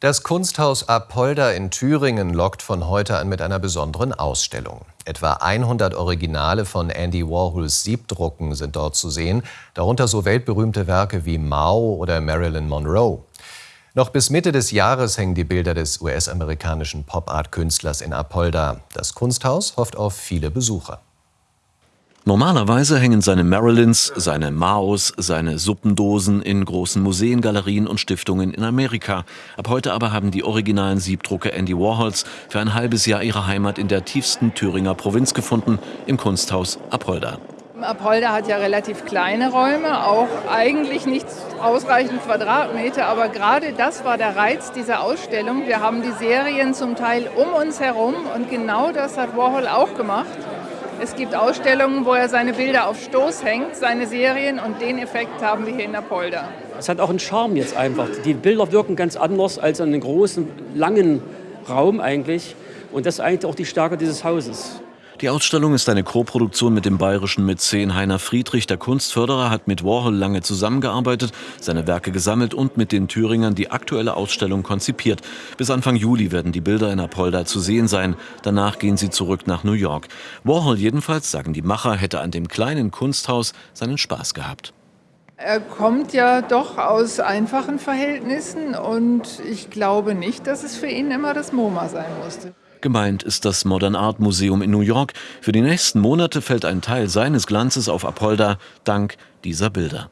Das Kunsthaus Apolda in Thüringen lockt von heute an mit einer besonderen Ausstellung. Etwa 100 Originale von Andy Warhols Siebdrucken sind dort zu sehen, darunter so weltberühmte Werke wie Mao oder Marilyn Monroe. Noch bis Mitte des Jahres hängen die Bilder des US-amerikanischen Pop-Art-Künstlers in Apolda. Das Kunsthaus hofft auf viele Besucher. Normalerweise hängen seine Marilyns, seine Maos, seine Suppendosen in großen Museen, Galerien und Stiftungen in Amerika. Ab heute aber haben die originalen Siebdrucke Andy Warhols für ein halbes Jahr ihre Heimat in der tiefsten Thüringer Provinz gefunden, im Kunsthaus Apolda. Apolda hat ja relativ kleine Räume, auch eigentlich nicht ausreichend Quadratmeter, aber gerade das war der Reiz dieser Ausstellung. Wir haben die Serien zum Teil um uns herum und genau das hat Warhol auch gemacht. Es gibt Ausstellungen, wo er seine Bilder auf Stoß hängt, seine Serien und den Effekt haben wir hier in Apolda. Es hat auch einen Charme jetzt einfach. Die Bilder wirken ganz anders als in einem großen, langen Raum eigentlich. Und das ist eigentlich auch die Stärke dieses Hauses. Die Ausstellung ist eine Koproduktion mit dem bayerischen Mäzen Heiner Friedrich. Der Kunstförderer hat mit Warhol lange zusammengearbeitet, seine Werke gesammelt und mit den Thüringern die aktuelle Ausstellung konzipiert. Bis Anfang Juli werden die Bilder in Apolda zu sehen sein. Danach gehen sie zurück nach New York. Warhol jedenfalls, sagen die Macher, hätte an dem kleinen Kunsthaus seinen Spaß gehabt. Er kommt ja doch aus einfachen Verhältnissen und ich glaube nicht, dass es für ihn immer das MoMA sein musste. Gemeint ist das Modern Art Museum in New York. Für die nächsten Monate fällt ein Teil seines Glanzes auf Apolda dank dieser Bilder.